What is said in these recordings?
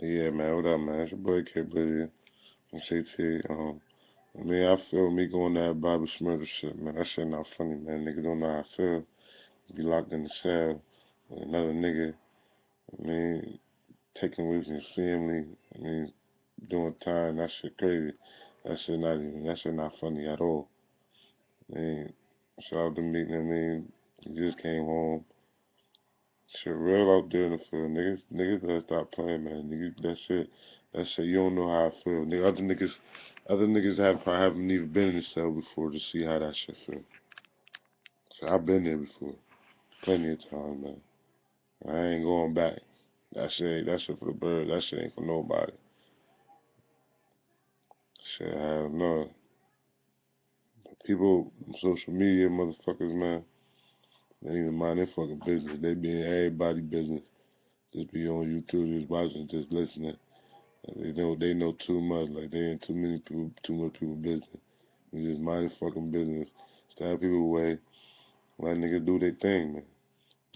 Yeah, man, what up, man? It's your boy K Blizzy. I'm CT. Um, I mean, I feel me going that Bobby Shmurda shit, man. That shit not funny, man. Niggas don't know how I feel. Be locked in the cell with another nigga. I mean, taking away from your family. I mean, doing time. That shit crazy. That shit not even. That shit not funny at all. I mean, shout out to meeting. I mean, he just came home. Shit real out there in the field. Niggas, niggas gotta stop playing, man. Niggas, that shit, that shit, you don't know how I feel. Nigga, other niggas, other niggas have probably haven't even been in the cell before to see how that shit feel. So I've been there before, plenty of times, man. I ain't going back. That shit, that shit for the birds. That shit ain't for nobody. Shit, hell no. People, social media motherfuckers, man, they even mind their fucking business. They be in everybody business. Just be on YouTube, just watching, just listening. They know they know too much. Like they in too many people, too much people business. You just mind your fucking business. Stay people away. Let niggas do their thing, man.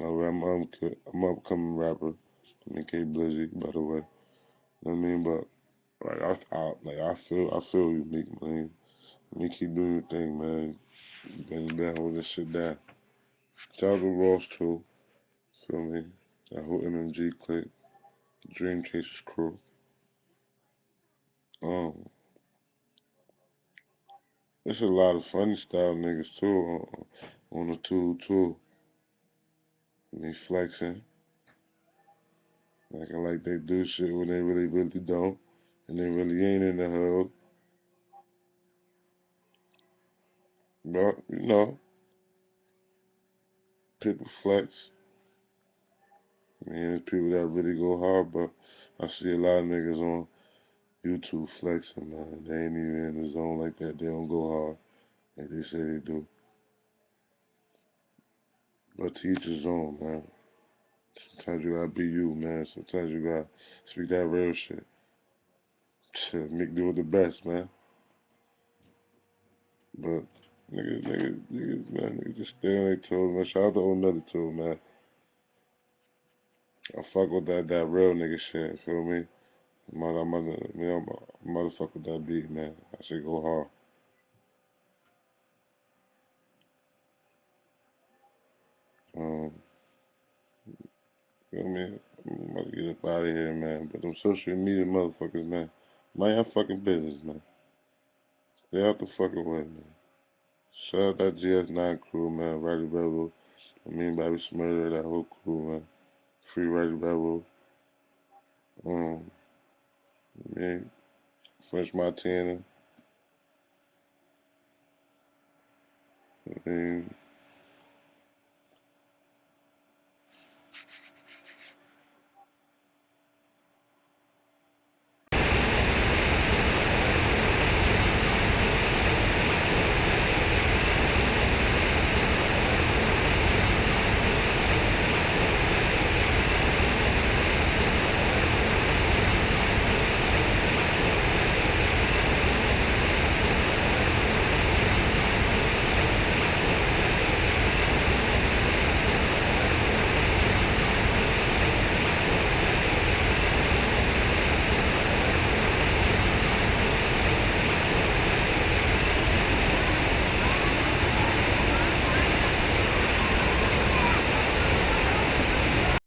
I'm I'm I'm upcoming rapper. I mean K Blizzy, by the way. You know what I mean, but like I, I like I feel I feel you, Meek man. I mean keep doing your thing, man. You down with this shit down. To Ross too. Feel me? That whole MMG clique. Dream Chasers crew. Um, there's a lot of funny style niggas too on, on the tool too. Me flexing, acting like they do shit when they really, really don't, and they really ain't in the hood. But you know, people flex. I mean, there's people that really go hard, but I see a lot of niggas on YouTube flexing, man. They ain't even in the zone like that. They don't go hard like they say they do. But to each his own, man. Sometimes you gotta be you, man. Sometimes you gotta speak that real shit. Shit, Mick do it the best, man. But niggas, niggas, niggas, man, niggas just stay on their toes, man. Shout out to old Nutty too, man. I fuck with that that real nigga shit, feel me? Mother, mother, me, I'm motherfucker with that beat, man. I should go hard. Um, feel me? I'm about to get up out of here, man. But them social media motherfuckers, man, mind your fucking business, man. Stay out the fucking way, man. Shout out that GS9 crew, man. Rowdy Rebel. I mean, Bobby Shmurda, that whole crew, man. Free Rowdy Rebel. Um, man, French Montana. I mean,